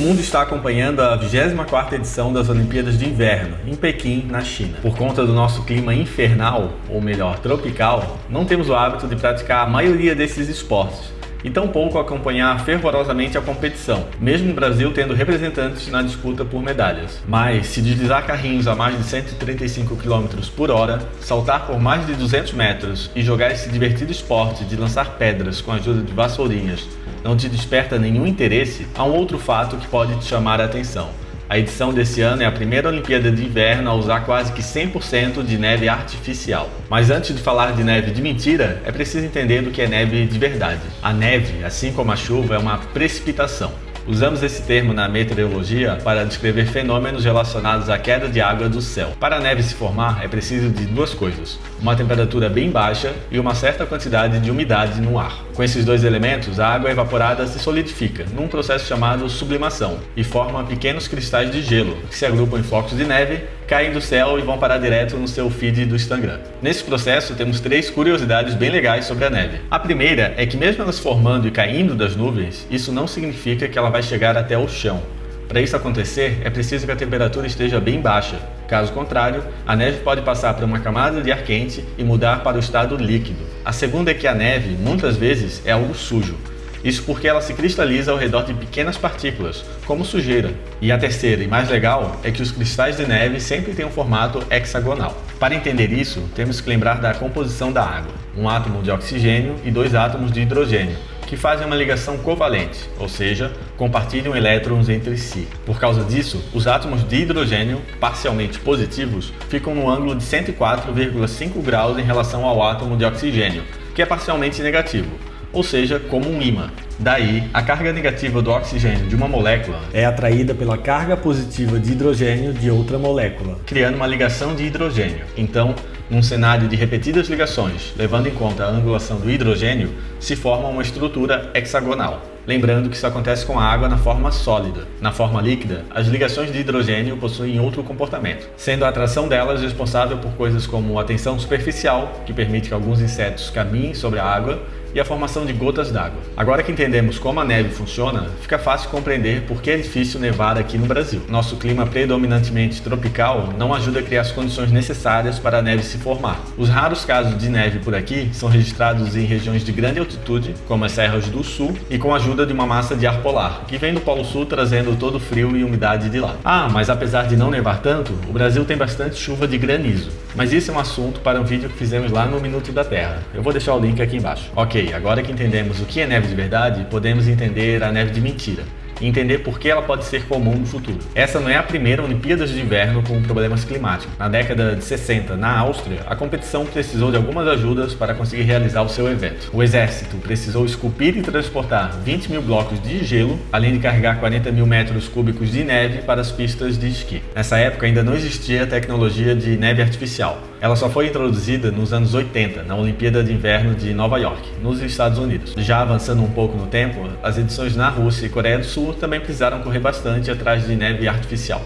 O mundo está acompanhando a 24ª edição das Olimpíadas de Inverno, em Pequim, na China. Por conta do nosso clima infernal, ou melhor, tropical, não temos o hábito de praticar a maioria desses esportes e tampouco acompanhar fervorosamente a competição, mesmo o Brasil tendo representantes na disputa por medalhas. Mas se deslizar carrinhos a mais de 135 km por hora, saltar por mais de 200 metros e jogar esse divertido esporte de lançar pedras com a ajuda de vassourinhas não te desperta nenhum interesse, há um outro fato que pode te chamar a atenção. A edição desse ano é a primeira Olimpíada de Inverno a usar quase que 100% de neve artificial. Mas antes de falar de neve de mentira, é preciso entender do que é neve de verdade. A neve, assim como a chuva, é uma precipitação. Usamos esse termo na meteorologia para descrever fenômenos relacionados à queda de água do céu. Para a neve se formar, é preciso de duas coisas, uma temperatura bem baixa e uma certa quantidade de umidade no ar. Com esses dois elementos, a água evaporada se solidifica, num processo chamado sublimação, e forma pequenos cristais de gelo, que se agrupam em flocos de neve caem do céu e vão parar direto no seu feed do Instagram. Nesse processo, temos três curiosidades bem legais sobre a neve. A primeira é que mesmo ela se formando e caindo das nuvens, isso não significa que ela vai chegar até o chão. Para isso acontecer, é preciso que a temperatura esteja bem baixa. Caso contrário, a neve pode passar por uma camada de ar quente e mudar para o estado líquido. A segunda é que a neve, muitas vezes, é algo sujo. Isso porque ela se cristaliza ao redor de pequenas partículas, como sujeira. E a terceira e mais legal é que os cristais de neve sempre têm um formato hexagonal. Para entender isso, temos que lembrar da composição da água. Um átomo de oxigênio e dois átomos de hidrogênio, que fazem uma ligação covalente, ou seja, compartilham elétrons entre si. Por causa disso, os átomos de hidrogênio, parcialmente positivos, ficam no ângulo de 104,5 graus em relação ao átomo de oxigênio, que é parcialmente negativo ou seja, como um ímã. Daí, a carga negativa do oxigênio de uma molécula é atraída pela carga positiva de hidrogênio de outra molécula, criando uma ligação de hidrogênio. Então, num cenário de repetidas ligações, levando em conta a angulação do hidrogênio, se forma uma estrutura hexagonal. Lembrando que isso acontece com a água na forma sólida. Na forma líquida, as ligações de hidrogênio possuem outro comportamento, sendo a atração delas responsável por coisas como a tensão superficial, que permite que alguns insetos caminhem sobre a água, e a formação de gotas d'água. Agora que entendemos como a neve funciona, fica fácil compreender por que é difícil nevar aqui no Brasil. Nosso clima predominantemente tropical não ajuda a criar as condições necessárias para a neve se formar. Os raros casos de neve por aqui são registrados em regiões de grande altitude, como as serras do sul, e com a ajuda de uma massa de ar polar, que vem do Polo Sul trazendo todo o frio e umidade de lá. Ah, mas apesar de não nevar tanto, o Brasil tem bastante chuva de granizo. Mas isso é um assunto para um vídeo que fizemos lá no Minuto da Terra. Eu vou deixar o link aqui embaixo. Ok, agora que entendemos o que é neve de verdade, podemos entender a neve de mentira e entender por que ela pode ser comum no futuro. Essa não é a primeira Olimpíadas de Inverno com problemas climáticos. Na década de 60, na Áustria, a competição precisou de algumas ajudas para conseguir realizar o seu evento. O exército precisou esculpir e transportar 20 mil blocos de gelo, além de carregar 40 mil metros cúbicos de neve para as pistas de esqui. Nessa época ainda não existia tecnologia de neve artificial. Ela só foi introduzida nos anos 80, na Olimpíada de Inverno de Nova York, nos Estados Unidos. Já avançando um pouco no tempo, as edições na Rússia e Coreia do Sul também precisaram correr bastante atrás de neve artificial.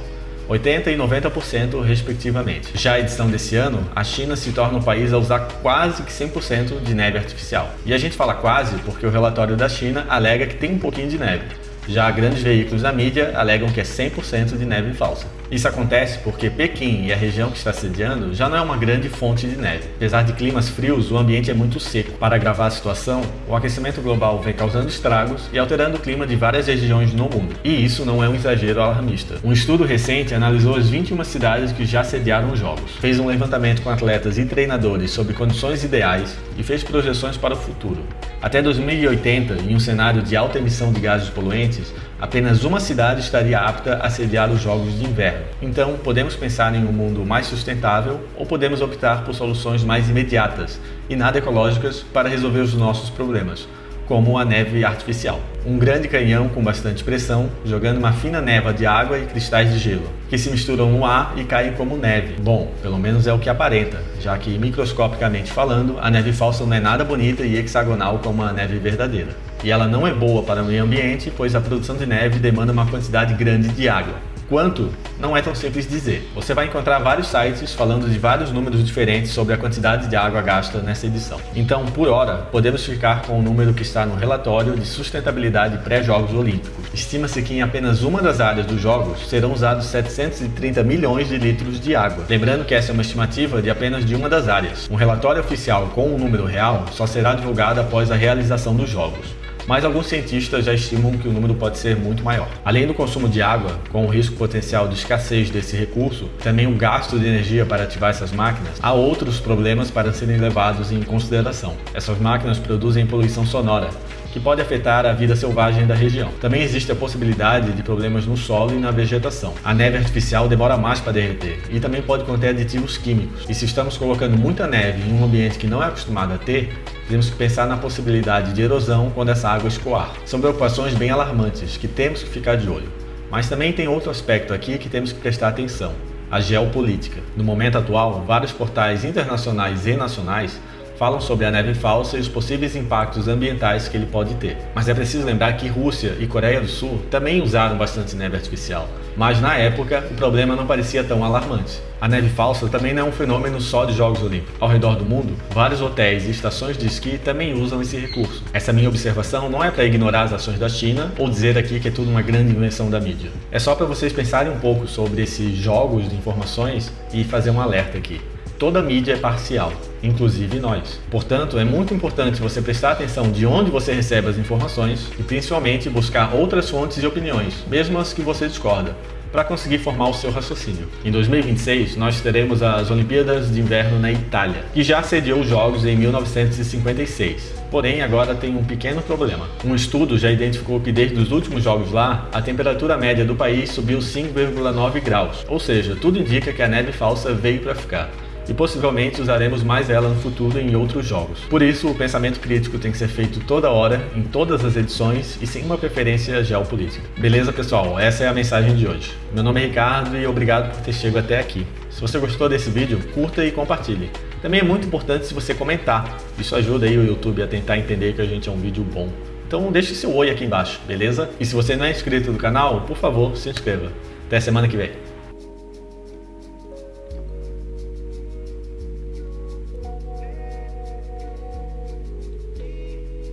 80% e 90% respectivamente. Já a edição desse ano, a China se torna o país a usar quase que 100% de neve artificial. E a gente fala quase porque o relatório da China alega que tem um pouquinho de neve. Já grandes veículos da mídia alegam que é 100% de neve falsa. Isso acontece porque Pequim e a região que está sediando já não é uma grande fonte de neve. Apesar de climas frios, o ambiente é muito seco. Para agravar a situação, o aquecimento global vem causando estragos e alterando o clima de várias regiões no mundo. E isso não é um exagero alarmista. Um estudo recente analisou as 21 cidades que já sediaram os Jogos, fez um levantamento com atletas e treinadores sobre condições ideais e fez projeções para o futuro. Até 2080, em um cenário de alta emissão de gases poluentes, apenas uma cidade estaria apta a sediar os Jogos de Inverno. Então, podemos pensar em um mundo mais sustentável ou podemos optar por soluções mais imediatas e nada ecológicas para resolver os nossos problemas, como a neve artificial. Um grande canhão com bastante pressão, jogando uma fina neva de água e cristais de gelo, que se misturam no ar e caem como neve. Bom, pelo menos é o que aparenta, já que microscopicamente falando, a neve falsa não é nada bonita e hexagonal como a neve verdadeira. E ela não é boa para o meio ambiente, pois a produção de neve demanda uma quantidade grande de água. Quanto não é tão simples dizer. Você vai encontrar vários sites falando de vários números diferentes sobre a quantidade de água gasta nessa edição. Então, por hora, podemos ficar com o número que está no relatório de sustentabilidade pré-Jogos Olímpicos. Estima-se que em apenas uma das áreas dos Jogos serão usados 730 milhões de litros de água. Lembrando que essa é uma estimativa de apenas de uma das áreas. Um relatório oficial com o um número real só será divulgado após a realização dos Jogos mas alguns cientistas já estimam que o número pode ser muito maior. Além do consumo de água, com o risco potencial de escassez desse recurso, também o gasto de energia para ativar essas máquinas, há outros problemas para serem levados em consideração. Essas máquinas produzem poluição sonora, que pode afetar a vida selvagem da região. Também existe a possibilidade de problemas no solo e na vegetação. A neve artificial demora mais para derreter e também pode conter aditivos químicos. E se estamos colocando muita neve em um ambiente que não é acostumado a ter, temos que pensar na possibilidade de erosão quando essa água escoar. São preocupações bem alarmantes que temos que ficar de olho. Mas também tem outro aspecto aqui que temos que prestar atenção a geopolítica. No momento atual, vários portais internacionais e nacionais falam sobre a neve falsa e os possíveis impactos ambientais que ele pode ter. Mas é preciso lembrar que Rússia e Coreia do Sul também usaram bastante neve artificial, mas na época o problema não parecia tão alarmante. A neve falsa também não é um fenômeno só de Jogos Olímpicos. Ao redor do mundo, vários hotéis e estações de esqui também usam esse recurso. Essa minha observação não é para ignorar as ações da China ou dizer aqui que é tudo uma grande invenção da mídia. É só para vocês pensarem um pouco sobre esses jogos de informações e fazer um alerta aqui. Toda mídia é parcial, inclusive nós. Portanto, é muito importante você prestar atenção de onde você recebe as informações e principalmente buscar outras fontes e opiniões, mesmo as que você discorda, para conseguir formar o seu raciocínio. Em 2026, nós teremos as Olimpíadas de Inverno na Itália, que já sediou os Jogos em 1956. Porém, agora tem um pequeno problema. Um estudo já identificou que desde os últimos jogos lá, a temperatura média do país subiu 5,9 graus, ou seja, tudo indica que a neve falsa veio para ficar e possivelmente usaremos mais ela no futuro em outros jogos. Por isso, o pensamento crítico tem que ser feito toda hora, em todas as edições e sem uma preferência geopolítica. Beleza, pessoal? Essa é a mensagem de hoje. Meu nome é Ricardo e obrigado por ter chegado até aqui. Se você gostou desse vídeo, curta e compartilhe. Também é muito importante se você comentar. Isso ajuda aí o YouTube a tentar entender que a gente é um vídeo bom. Então deixe seu oi aqui embaixo, beleza? E se você não é inscrito no canal, por favor, se inscreva. Até semana que vem.